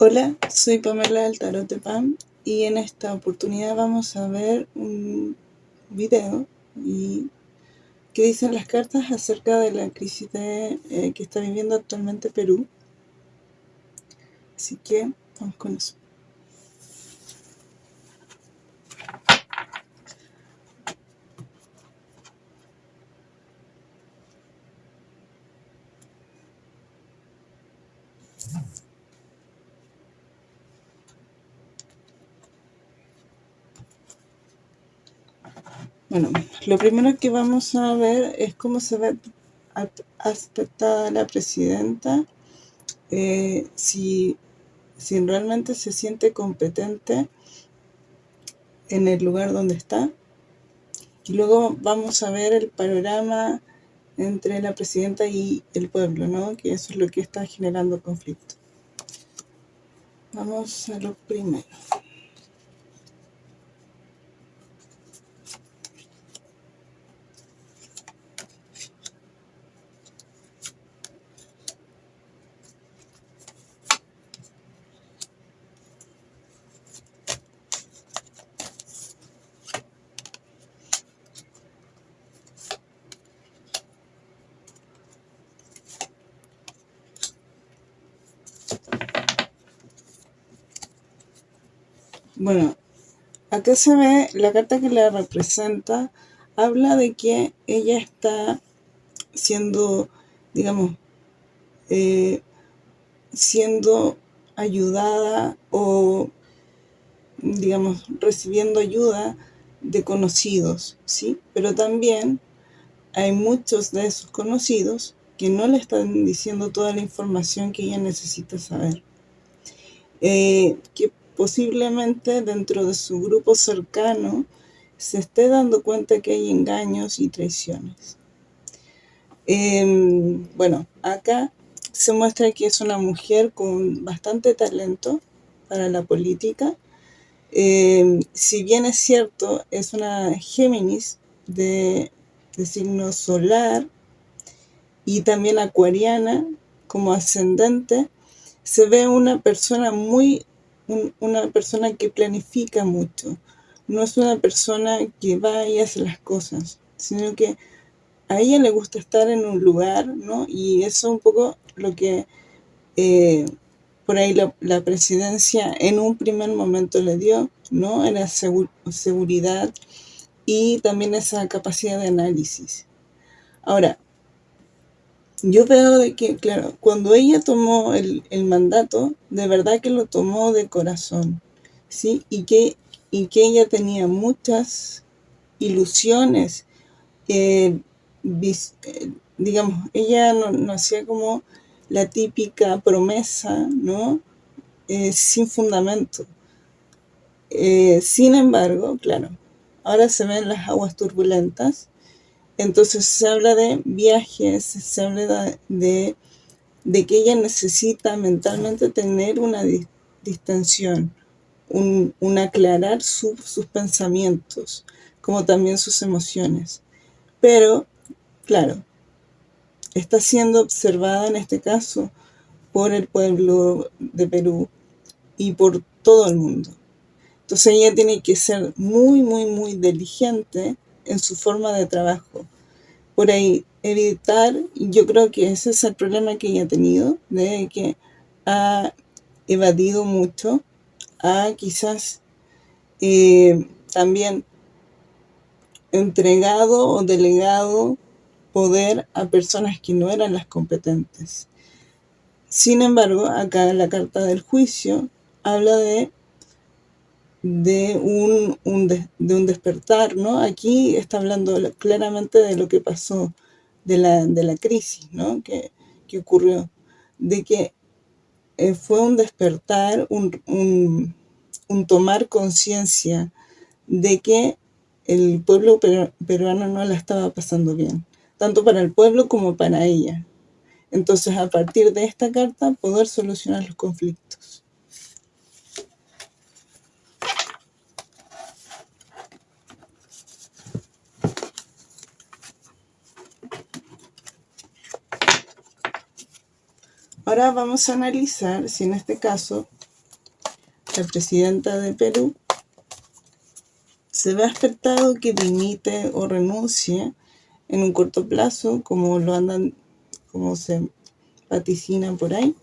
Hola, soy Pamela del Tarot de Pam y en esta oportunidad vamos a ver un video que dicen las cartas acerca de la crisis eh, que está viviendo actualmente Perú. Así que vamos con eso. Bueno, lo primero que vamos a ver es cómo se ve aspectada la presidenta, eh, si, si realmente se siente competente en el lugar donde está. Y luego vamos a ver el panorama entre la presidenta y el pueblo, ¿no? Que eso es lo que está generando conflicto. Vamos a lo primero. Bueno, acá se ve la carta que la representa, habla de que ella está siendo, digamos, eh, siendo ayudada o, digamos, recibiendo ayuda de conocidos, ¿sí? Pero también hay muchos de esos conocidos que no le están diciendo toda la información que ella necesita saber. Eh, posiblemente dentro de su grupo cercano se esté dando cuenta que hay engaños y traiciones. Em, bueno, acá se muestra que es una mujer con bastante talento para la política. Em, si bien es cierto, es una Géminis de, de signo solar y también acuariana como ascendente, se ve una persona muy una persona que planifica mucho. No es una persona que va y hace las cosas, sino que a ella le gusta estar en un lugar, ¿no? Y eso es un poco lo que eh, por ahí la, presidencia en un primer momento le dio, ¿no? Era seguridad y también esa capacidad de análisis. Ahora, yo veo de que, claro, cuando ella tomó el, mandato, de verdad que lo tomó de corazón, ¿sí? Y que, y que ella tenía muchas ilusiones, eh, eh, digamos, ella no, hacía como la típica promesa, ¿no? Eh, sin fundamento. sin embargo, claro, ahora se ven las aguas turbulentas, entonces se habla de viajes, se habla de, que ella necesita mentalmente tener una distensión, un, aclarar sus pensamientos, como también sus emociones. Pero, claro, está siendo observada en este caso por el pueblo de Perú y por todo el mundo. Entonces ella tiene que ser muy, muy, muy diligente en su forma de trabajo. Por ahí, evitar, yo creo que ese es el problema que ella ha tenido, de que ha evadido mucho, ha quizás eh, también entregado o delegado poder a personas que no eran las competentes. Sin embargo, acá la carta del juicio habla de de un, de, un despertar, ¿no? Aquí está hablando claramente de lo que pasó, de la, de la crisis, ¿no? Que, ocurrió, de que eh, fue un despertar, un, un tomar conciencia de que el pueblo peruano no la estaba pasando bien, tanto para el pueblo como para ella. Entonces, a partir de esta carta, poder solucionar los conflictos. Ahora vamos a analizar si en este caso la presidenta de Perú, se ve expectado que dimite o renuncie en un corto plazo, como lo andan, como se vaticina por ahí.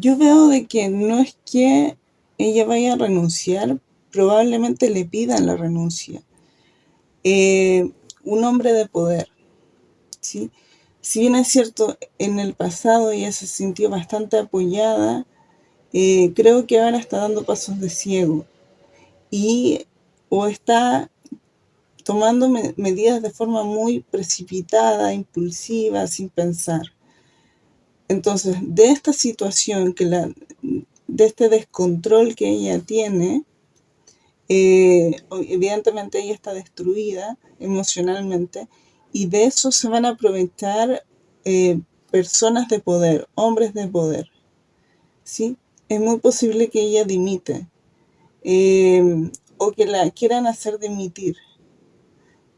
Yo veo de que no es que ella vaya a renunciar, probablemente le pidan la renuncia. Eh, un hombre de poder, ¿sí? Si bien es cierto, en el pasado ella se sintió bastante apoyada, eh, creo que ahora está dando pasos de ciego y o está tomando medidas de forma muy precipitada, impulsiva, sin pensar. Entonces, de esta situación, que la, de este descontrol que ella tiene, eh, evidentemente ella está destruida emocionalmente y de eso se van a aprovechar eh, personas de poder, hombres de poder. ¿sí? Es muy posible que ella dimite eh, o que la quieran hacer dimitir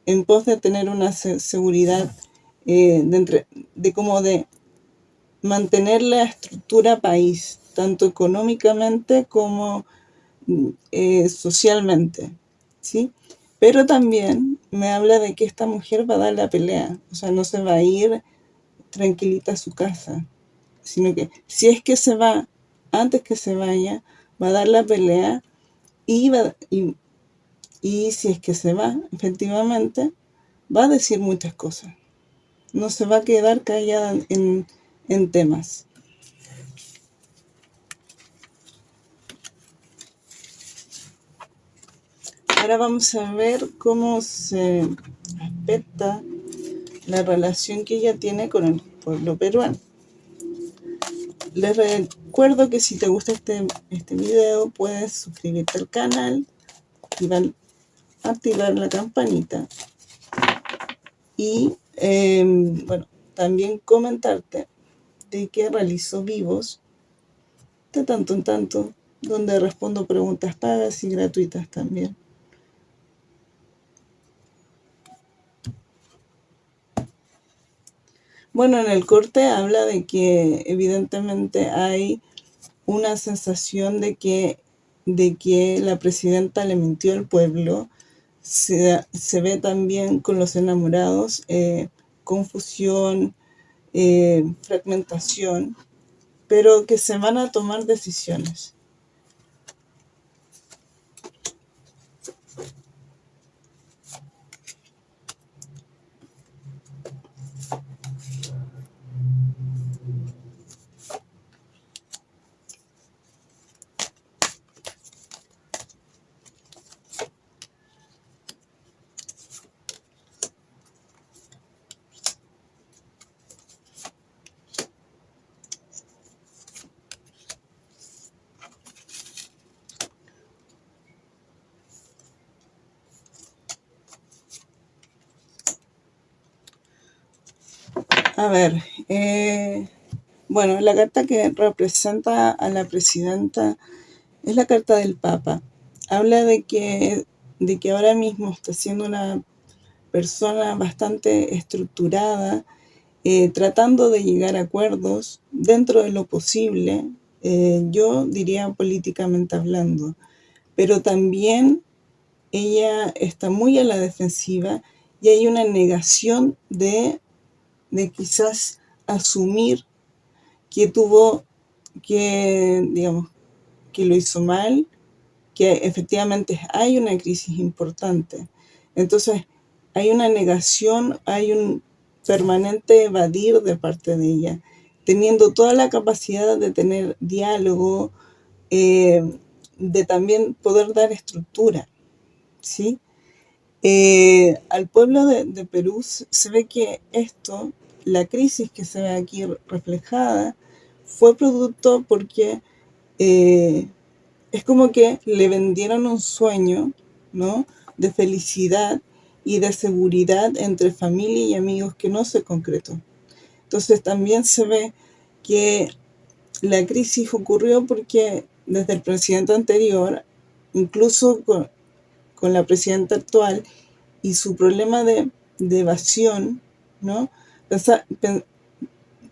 en pos de tener una seguridad de, de como de mantener la estructura país, tanto económicamente como eh, socialmente, ¿sí? Pero también me habla de que esta mujer va a dar la pelea, o sea, no se va a ir tranquilita a su casa, sino que si es que se va, antes que se vaya, va a dar la pelea y, y, y si es que se va, efectivamente, va a decir muchas cosas. No se va a quedar callada en, en temas. Ahora vamos a ver cómo se aspecta la relación que ella tiene con el pueblo peruano. Les recuerdo que si te gusta este, este video puedes suscribirte al canal, activar, activar la campanita y em, bueno, también comentarte que realizo vivos de tanto en tanto, donde respondo preguntas pagas y gratuitas también. Bueno, en el corte habla de que evidentemente hay una sensación de que, de que la presidenta le mintió al pueblo. Se, ve también con los enamorados eh, confusión, eh, fragmentación, pero que se van a tomar decisiones. A ver, eh, bueno, la carta que representa a la presidenta es la carta del Papa. Habla de que, de que ahora mismo está siendo una persona bastante estructurada, eh, tratando de llegar a acuerdos dentro de lo posible, eh, yo diría políticamente hablando, pero también ella está muy a la defensiva y hay una negación de de quizás asumir que tuvo, que, digamos, que lo hizo mal, que efectivamente hay una crisis importante. Entonces, hay una negación, hay un permanente evadir de parte de ella, teniendo toda la capacidad de tener diálogo, eh, de también poder dar estructura, ¿sí? Eh, al pueblo de, de Perú se ve que esto la crisis que se ve aquí reflejada fue producto porque eh, es como que le vendieron un sueño, ¿no? De felicidad y de seguridad entre familia y amigos que no se concretó. Entonces también se ve que la crisis ocurrió porque desde el presidente anterior, incluso con, la presidenta actual y su problema de, evasión, ¿no?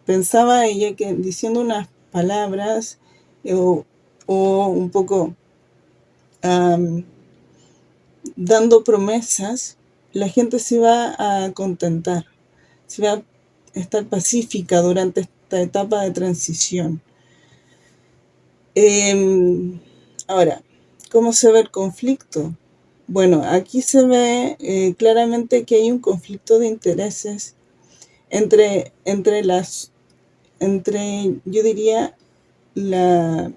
Pensaba ella que diciendo unas palabras eh, o, un poco dando promesas, la gente se va a contentar, se va a estar pacífica durante esta etapa de transición. Em, ahora, ¿cómo se ve el conflicto? Bueno, aquí se ve eh, claramente que hay un conflicto de intereses entre, entre las, entre, yo diría, la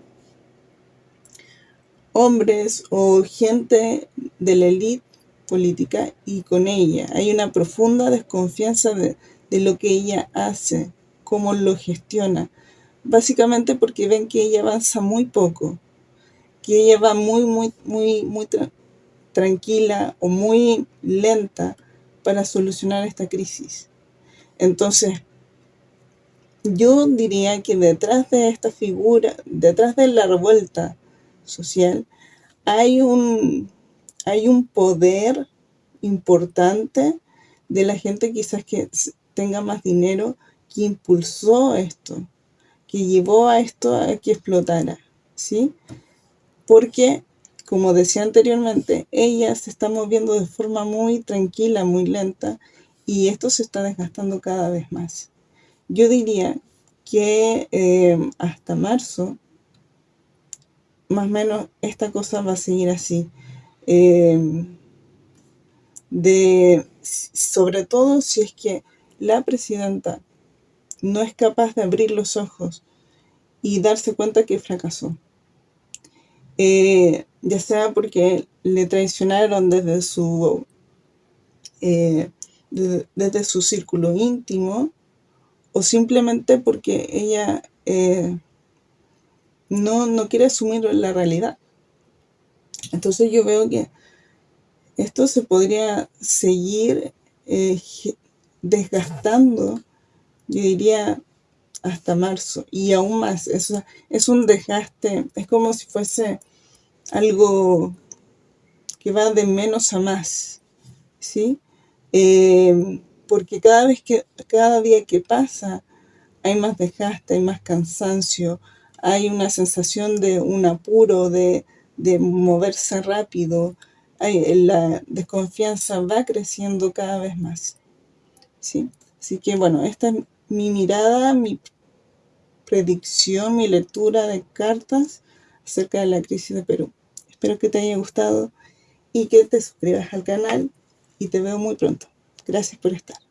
hombres o gente de la élite política y con ella. Hay una profunda desconfianza de, de lo que ella hace, cómo lo gestiona. Básicamente porque ven que ella avanza muy poco, que ella va muy, muy, muy, muy tranquila o muy lenta para solucionar esta crisis. Entonces, yo diría que detrás de esta figura, detrás de la revuelta social, hay un, hay un poder importante de la gente quizás que tenga más dinero que impulsó esto, que llevó a esto a que explotara, ¿sí? Porque, como decía anteriormente, ella se está moviendo de forma muy tranquila, muy lenta, y esto se está desgastando cada vez más. Yo diría que eh, hasta marzo, más o menos, esta cosa va a seguir así. Eh, de, sobre todo si es que la presidenta no es capaz de abrir los ojos y darse cuenta que fracasó. Eh, ya sea porque le traicionaron desde su desde, su círculo íntimo o simplemente porque ella eh, no, no quiere asumir la realidad. Entonces yo veo que esto se podría seguir eh, desgastando, yo diría, hasta marzo y aún más. Eso es un desgaste, es como si fuese algo que va de menos a más, ¿sí? Eh, porque cada vez que, cada día que pasa, hay más desgaste, hay más cansancio, hay una sensación de un apuro, de, moverse rápido, la desconfianza va creciendo cada vez más. ¿sí? Así que bueno, esta es mi mirada, mi predicción, mi lectura de cartas acerca de la crisis de Perú. Espero que te haya gustado y que te suscribas al canal y te veo muy pronto. Gracias por estar.